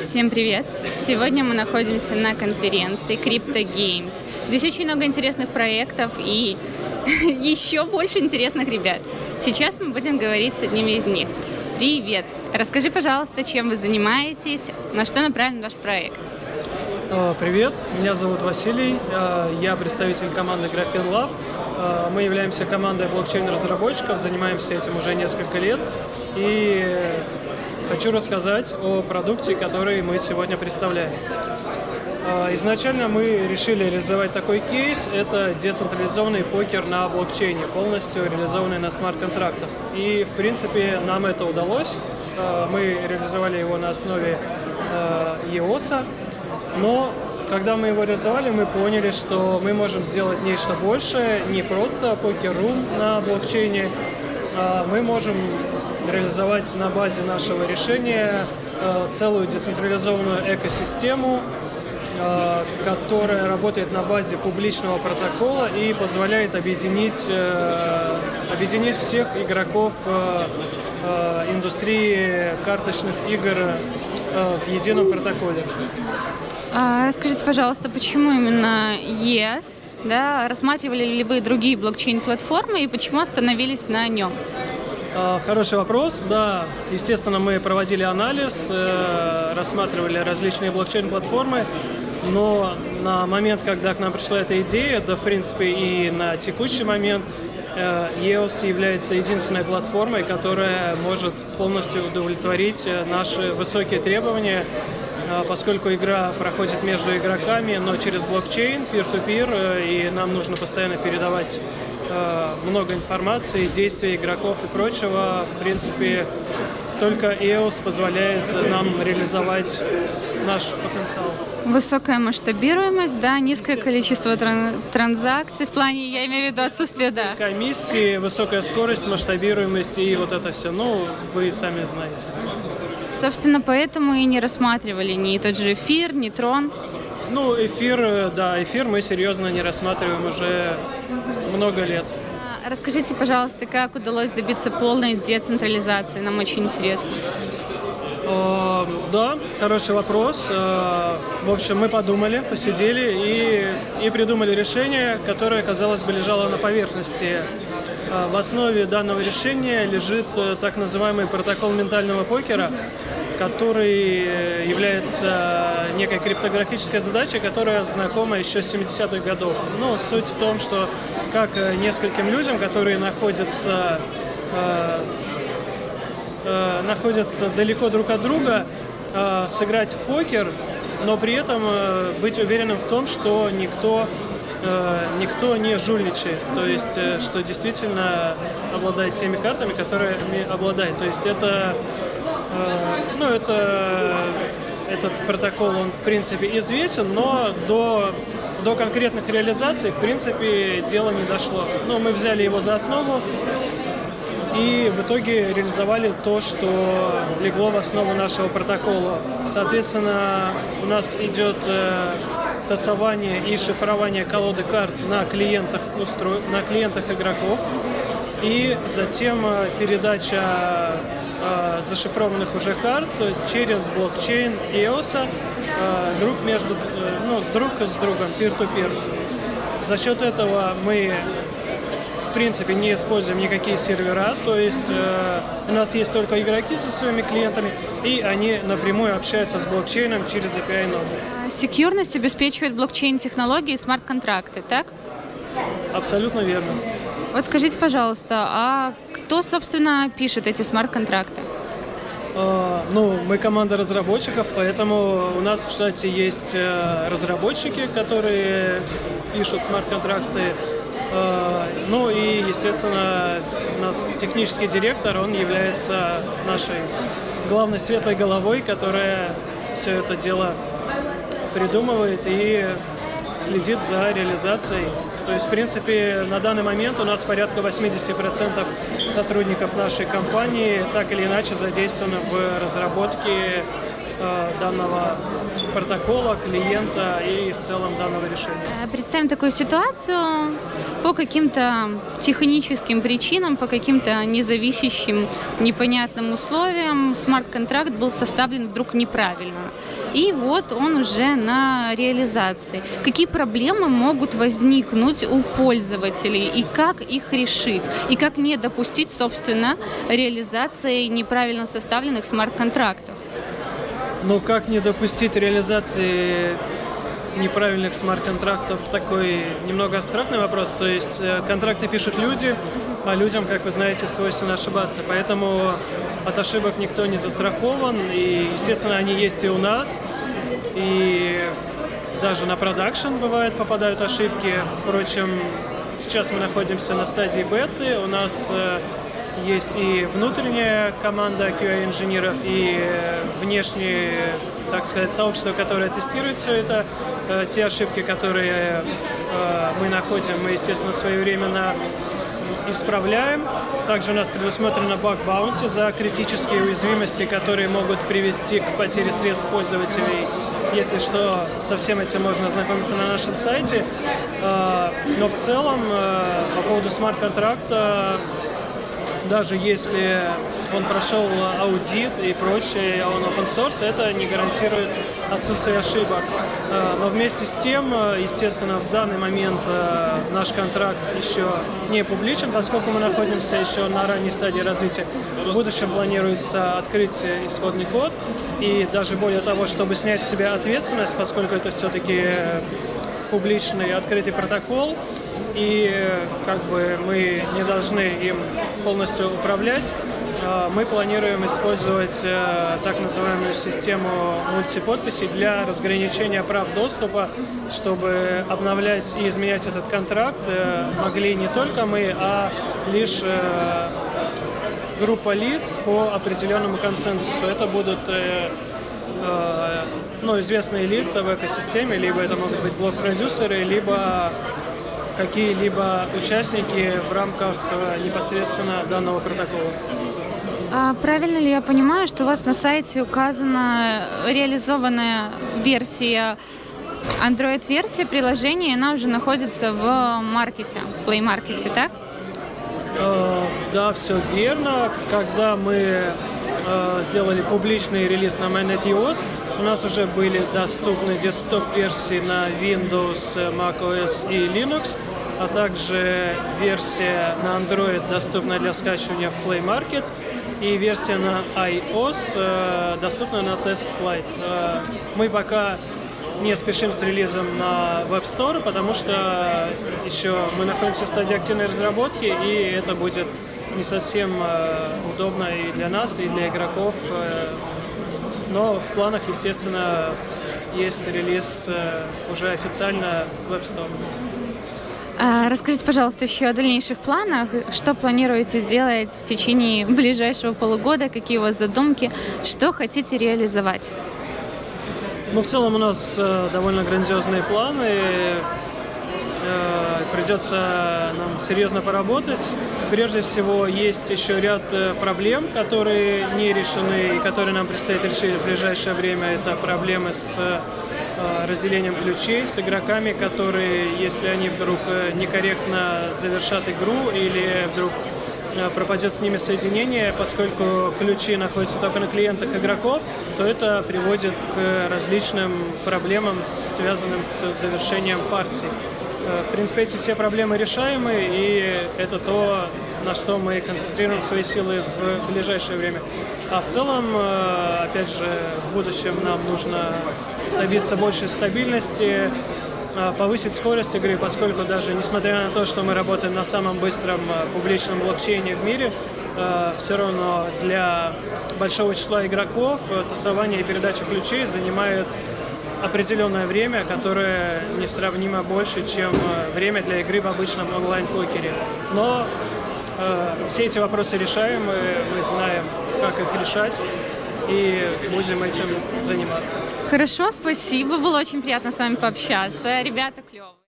Всем привет! Сегодня мы находимся на конференции Crypto Games. Здесь очень много интересных проектов и еще больше интересных ребят. Сейчас мы будем говорить с одним из них. Привет! Расскажи, пожалуйста, чем вы занимаетесь, на что направлен ваш проект? А, привет, меня зовут Василий, а, я представитель команды Graphene Lab. А, мы являемся командой блокчейн-разработчиков, занимаемся этим уже несколько лет. И хочу рассказать о продукте, который мы сегодня представляем. Изначально мы решили реализовать такой кейс. Это децентрализованный покер на блокчейне, полностью реализованный на смарт-контрактах. И, в принципе, нам это удалось. Мы реализовали его на основе EOS, но когда мы его реализовали, мы поняли, что мы можем сделать нечто большее, не просто покер-рум на блокчейне, а мы можем реализовать на базе нашего решения э, целую децентрализованную экосистему, э, которая работает на базе публичного протокола и позволяет объединить, э, объединить всех игроков индустрии карточных игр в едином протоколе. А, расскажите, пожалуйста, почему именно ES? Да? Рассматривали ли вы другие блокчейн-платформы и почему остановились на нем? А, хороший вопрос. Да, естественно, мы проводили анализ, э, рассматривали различные блокчейн-платформы, но на момент, когда к нам пришла эта идея, да, в принципе, и на текущий момент, EOS является единственной платформой, которая может полностью удовлетворить э, наши высокие требования поскольку игра проходит между игроками, но через блокчейн, peer-to-peer, -peer, и нам нужно постоянно передавать много информации, действий игроков и прочего. В принципе, только EOS позволяет нам реализовать наш потенциал. Высокая масштабируемость, да, низкое количество тран транзакций, в плане, я имею в виду отсутствие, да. Комиссии, высокая скорость, масштабируемость и вот это все, ну, вы сами знаете. Собственно, поэтому и не рассматривали ни тот же эфир, ни трон. Ну, эфир, да, эфир мы серьезно не рассматриваем уже много лет. А, расскажите, пожалуйста, как удалось добиться полной децентрализации? Нам очень интересно. Э, да, хороший вопрос. Э, в общем, мы подумали, посидели и, и придумали решение, которое, казалось бы, лежало на поверхности. Э, в основе данного решения лежит так называемый протокол ментального покера, который является некой криптографической задачей, которая знакома еще с 70-х годов. Ну, суть в том, что как нескольким людям, которые находятся э, находятся далеко друг от друга, э, сыграть в покер, но при этом э, быть уверенным в том, что никто, э, никто не жульничает, то есть э, что действительно обладает теми картами, которые обладает. То есть это, э, ну, это этот протокол, он в принципе известен, но до, до конкретных реализаций, в принципе, дело не дошло. Но мы взяли его за основу, и в итоге реализовали то, что легло в основу нашего протокола. Соответственно, у нас идет э, тасование и шифрование колоды карт на клиентах, устро... на клиентах игроков, и затем э, передача э, зашифрованных уже карт через блокчейн EOS э, друг между, э, ну, друг с другом, peer-to-peer. -peer. За счет этого мы принципе не используем никакие сервера, то есть э, у нас есть только игроки со своими клиентами, и они напрямую общаются с блокчейном через API ноду. Секьюрность обеспечивает блокчейн-технологии и смарт-контракты, так? Абсолютно верно. Вот скажите, пожалуйста, а кто, собственно, пишет эти смарт-контракты? Uh, ну, мы команда разработчиков, поэтому у нас в штате есть uh, разработчики, которые пишут смарт-контракты. Э, ну и, естественно, у нас технический директор, он является нашей главной светлой головой, которая все это дело придумывает и следит за реализацией. То есть, в принципе, на данный момент у нас порядка 80% сотрудников нашей компании так или иначе задействованы в разработке э, данного протокола, клиента и в целом данного решения. Э, представим такую ситуацию. По каким-то техническим причинам, по каким-то независящим, непонятным условиям смарт-контракт был составлен вдруг неправильно. И вот он уже на реализации. Какие проблемы могут возникнуть у пользователей и как их решить? И как не допустить, собственно, реализации неправильно составленных смарт-контрактов? Ну, как не допустить реализации неправильных смарт-контрактов такой немного абстрактный вопрос. То есть э, контракты пишут люди, а людям, как вы знаете, свойственно ошибаться. Поэтому от ошибок никто не застрахован. И, естественно, они есть и у нас. И даже на продакшн бывает попадают ошибки. Впрочем, сейчас мы находимся на стадии беты. У нас э, есть и внутренняя команда QA-инженеров, и внешнее, так сказать, сообщество, которое тестирует все это. Э, те ошибки, которые э, мы находим, мы, естественно, своевременно исправляем. Также у нас предусмотрено баг-баунти за критические уязвимости, которые могут привести к потере средств пользователей. Если что, со всем этим можно ознакомиться на нашем сайте. Э, но в целом, по поводу смарт-контракта, даже если он прошел аудит и прочее, он open source, это не гарантирует отсутствие ошибок. Э, но вместе с тем, э, естественно, в данный момент э, наш контракт еще не публичен, поскольку мы находимся еще на ранней стадии развития. В будущем планируется открыть исходный код, и даже более того, чтобы снять с себя ответственность, поскольку это все-таки публичный открытый протокол, и как бы мы не должны им полностью управлять. А, мы планируем использовать э, так называемую систему мультиподписей для разграничения прав доступа, чтобы обновлять и изменять этот контракт э, могли не только мы, а лишь э, группа лиц по определенному консенсусу. Это будут ну, известные лица в экосистеме, либо это могут быть блок-продюсеры, либо какие-либо участники в рамках непосредственно данного протокола. А правильно ли я понимаю, что у вас на сайте указана реализованная версия Android-версия приложения, она уже находится в маркете, Play Market, так? Э, да, все верно. Когда мы э, сделали публичный релиз на MyNetEOS, у нас уже были доступны десктоп-версии на Windows, macOS и Linux, а также версия на Android доступна для скачивания в Play Market и версия на iOS э, доступна на Test Flight. Э, мы пока не спешим с релизом на Web Store, потому что еще мы находимся в стадии активной разработки, и это будет не совсем э, удобно и для нас, и для игроков но в планах, естественно, есть релиз э, уже официально в App Store. А, расскажите, пожалуйста, еще о дальнейших планах. Что планируете сделать в течение ближайшего полугода? Какие у вас задумки? Что хотите реализовать? Ну, в целом у нас э, довольно грандиозные планы. Э, придется нам серьезно поработать. Прежде всего, есть еще ряд э, проблем, которые не решены и которые нам предстоит решить в ближайшее время. Это проблемы с разделением ключей с игроками, которые, если они вдруг некорректно завершат игру или вдруг пропадет с ними соединение, поскольку ключи находятся только на клиентах игроков, то это приводит к различным проблемам, связанным с завершением партии. Э, в принципе, эти все проблемы решаемы, и это то, на что мы концентрируем свои силы в ближайшее время. А в целом, э, опять же, в будущем нам нужно добиться большей стабильности, э, повысить скорость игры, поскольку даже несмотря на то, что мы работаем на самом быстром публичном блокчейне в мире, все равно для большого числа игроков тасование и передача ключей занимает определенное время, которое несравнимо больше, чем э, время для игры в обычном онлайн-покере. Но э, все эти вопросы решаемы, мы знаем, как их решать, и будем этим заниматься. Хорошо, спасибо, было очень приятно с вами пообщаться. Ребята клевые.